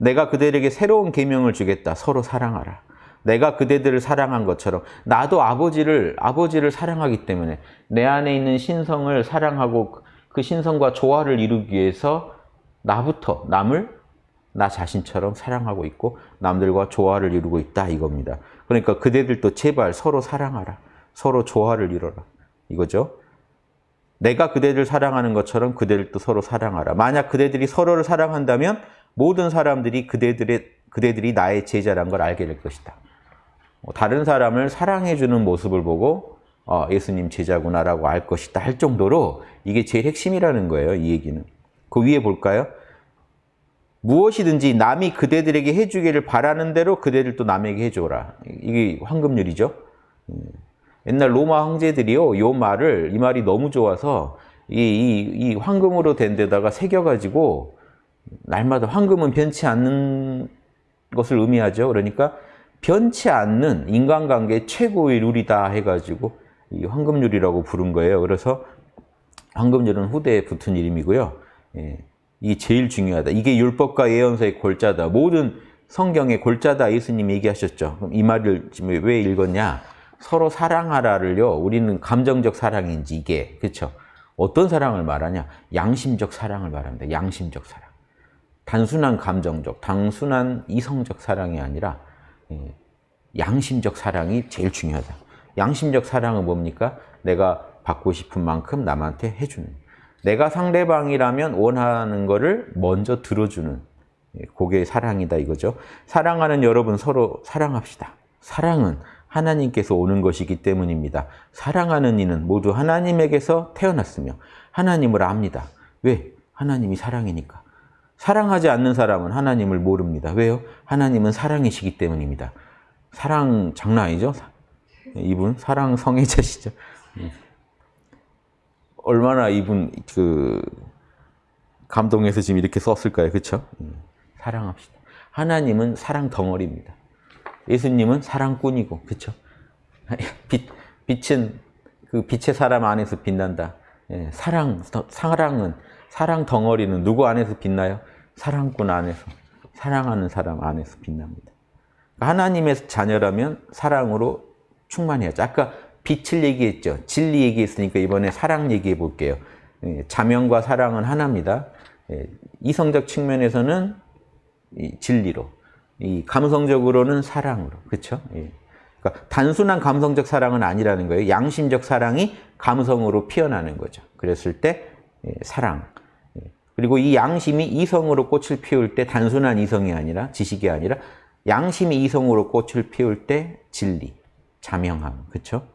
내가 그들에게 새로운 계명을 주겠다. 서로 사랑하라. 내가 그대들을 사랑한 것처럼 나도 아버지를 아버지를 사랑하기 때문에 내 안에 있는 신성을 사랑하고 그 신성과 조화를 이루기 위해서 나부터 남을 나 자신처럼 사랑하고 있고 남들과 조화를 이루고 있다 이겁니다. 그러니까 그대들도 제발 서로 사랑하라. 서로 조화를 이뤄라. 이거죠. 내가 그대들 사랑하는 것처럼 그대들도 서로 사랑하라. 만약 그대들이 서로를 사랑한다면 모든 사람들이 그대들의 그대들이 나의 제자란 걸 알게 될 것이다. 뭐 다른 사람을 사랑해주는 모습을 보고 어, 예수님 제자구나라고 알 것이다 할 정도로 이게 제일 핵심이라는 거예요. 이 얘기는. 그 위에 볼까요? 무엇이든지 남이 그대들에게 해주기를 바라는 대로 그대들도 남에게 해줘라. 이게 황금률이죠. 옛날 로마 황제들이요, 이 말을, 이 말이 너무 좋아서 이, 이, 이 황금으로 된 데다가 새겨가지고 날마다 황금은 변치 않는 것을 의미하죠. 그러니까 변치 않는 인간관계 최고의 룰이다 해가지고 이 황금률이라고 부른 거예요. 그래서 황금률은 후대에 붙은 이름이고요. 예, 이게 제일 중요하다. 이게 율법과 예언서의 골자다. 모든 성경의 골자다 예수님이 얘기하셨죠. 그럼 이 말을 지금 왜 읽었냐? 서로 사랑하라를요. 우리는 감정적 사랑인지 이게 그렇죠. 어떤 사랑을 말하냐? 양심적 사랑을 말합니다. 양심적 사랑. 단순한 감정적, 단순한 이성적 사랑이 아니라 예, 양심적 사랑이 제일 중요하다. 양심적 사랑은 뭡니까? 내가 받고 싶은 만큼 남한테 해주는. 내가 상대방이라면 원하는 거를 먼저 들어주는. 예, 그게 사랑이다 이거죠. 사랑하는 여러분 서로 사랑합시다. 사랑은 하나님께서 오는 것이기 때문입니다. 사랑하는 이는 모두 하나님에게서 태어났으며 하나님을 압니다. 왜? 하나님이 사랑이니까. 사랑하지 않는 사람은 하나님을 모릅니다. 왜요? 하나님은 사랑이시기 때문입니다. 사랑 장난 아니죠? 이분 사랑 성애자시죠. 얼마나 이분 그 감동해서 지금 이렇게 썼을까요? 그렇죠? 사랑합시다. 하나님은 사랑 덩어리입니다. 예수님은 사랑꾼이고, 그렇죠? 빛, 빛은 그 빛의 사람 안에서 빛난다. 예, 사랑, 사랑은 사랑 덩어리는 누구 안에서 빛나요? 사랑꾼 안에서, 사랑하는 사람 안에서 빛납니다. 하나님의 자녀라면 사랑으로 충만해야죠. 아까 빛을 얘기했죠. 진리 얘기했으니까 이번에 사랑 얘기해 볼게요. 예, 자명과 사랑은 하나입니다. 예, 이성적 측면에서는 진리로, 이 감성적으로는 사랑으로, 그렇죠? 그러니까 단순한 감성적 사랑은 아니라는 거예요. 양심적 사랑이 감성으로 피어나는 거죠. 그랬을 때 예, 사랑. 그리고 이 양심이 이성으로 꽃을 피울 때 단순한 이성이 아니라 지식이 아니라 양심이 이성으로 꽃을 피울 때 진리, 자명함, 그렇죠?